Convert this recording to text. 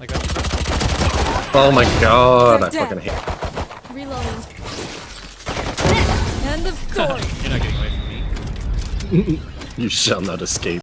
I got Oh my god, I They're fucking dead. hate Reloading. End of story. You're not getting away from me. You shall not escape.